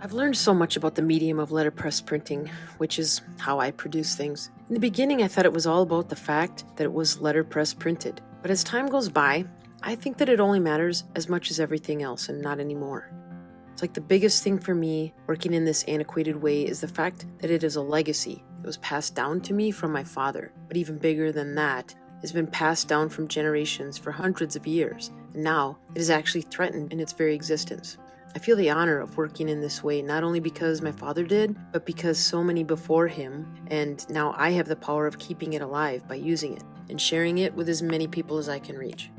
I've learned so much about the medium of letterpress printing, which is how I produce things. In the beginning, I thought it was all about the fact that it was letterpress printed. But as time goes by, I think that it only matters as much as everything else and not anymore. It's like the biggest thing for me working in this antiquated way is the fact that it is a legacy. It was passed down to me from my father, but even bigger than that, it's been passed down from generations for hundreds of years, and now it is actually threatened in its very existence. I feel the honor of working in this way not only because my father did, but because so many before him, and now I have the power of keeping it alive by using it and sharing it with as many people as I can reach.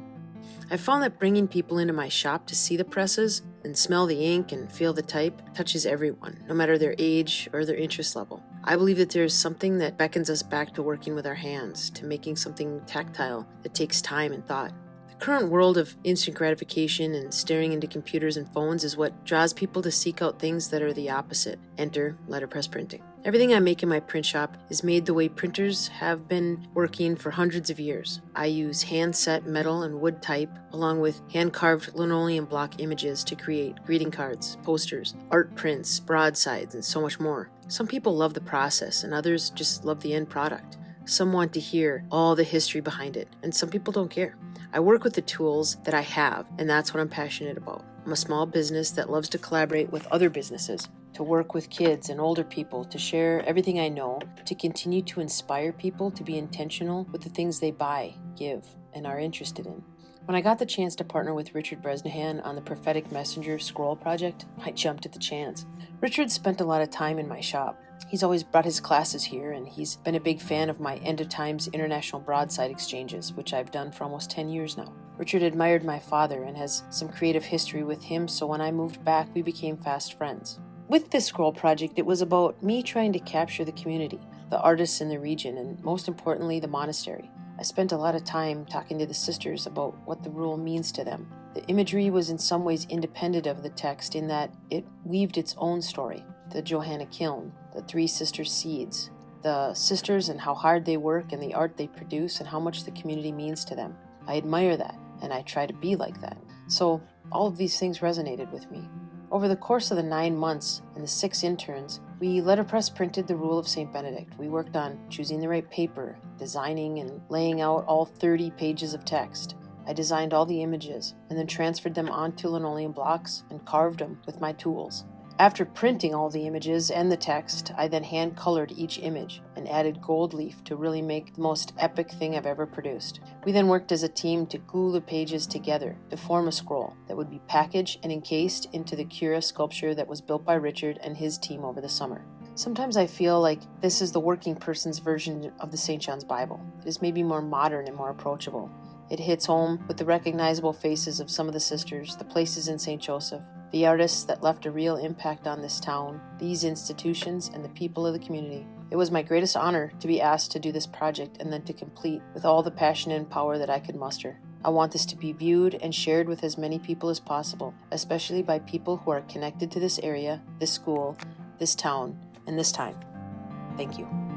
I've found that bringing people into my shop to see the presses and smell the ink and feel the type touches everyone, no matter their age or their interest level. I believe that there is something that beckons us back to working with our hands, to making something tactile that takes time and thought. Current world of instant gratification and staring into computers and phones is what draws people to seek out things that are the opposite. Enter letterpress printing. Everything I make in my print shop is made the way printers have been working for hundreds of years. I use hand-set metal and wood type along with hand-carved linoleum block images to create greeting cards, posters, art prints, broadsides, and so much more. Some people love the process and others just love the end product. Some want to hear all the history behind it, and some people don't care. I work with the tools that I have, and that's what I'm passionate about. I'm a small business that loves to collaborate with other businesses to work with kids and older people, to share everything I know, to continue to inspire people to be intentional with the things they buy, give, and are interested in. When I got the chance to partner with Richard Bresnahan on the Prophetic Messenger Scroll project, I jumped at the chance. Richard spent a lot of time in my shop. He's always brought his classes here, and he's been a big fan of my End of Times International Broadside Exchanges, which I've done for almost 10 years now. Richard admired my father and has some creative history with him, so when I moved back, we became fast friends. With this scroll project, it was about me trying to capture the community, the artists in the region, and most importantly, the monastery. I spent a lot of time talking to the sisters about what the rule means to them. The imagery was in some ways independent of the text in that it weaved its own story. The Johanna Kiln, the Three Sisters Seeds, the sisters and how hard they work and the art they produce and how much the community means to them. I admire that and I try to be like that. So all of these things resonated with me. Over the course of the nine months and the six interns, we letterpress printed the Rule of St. Benedict. We worked on choosing the right paper, designing and laying out all 30 pages of text. I designed all the images and then transferred them onto linoleum blocks and carved them with my tools. After printing all the images and the text, I then hand colored each image and added gold leaf to really make the most epic thing I've ever produced. We then worked as a team to glue the pages together to form a scroll that would be packaged and encased into the Cura sculpture that was built by Richard and his team over the summer. Sometimes I feel like this is the working person's version of the St. John's Bible. It is maybe more modern and more approachable. It hits home with the recognizable faces of some of the sisters, the places in St. Joseph, the artists that left a real impact on this town, these institutions, and the people of the community. It was my greatest honor to be asked to do this project and then to complete with all the passion and power that I could muster. I want this to be viewed and shared with as many people as possible, especially by people who are connected to this area, this school, this town, and this time. Thank you.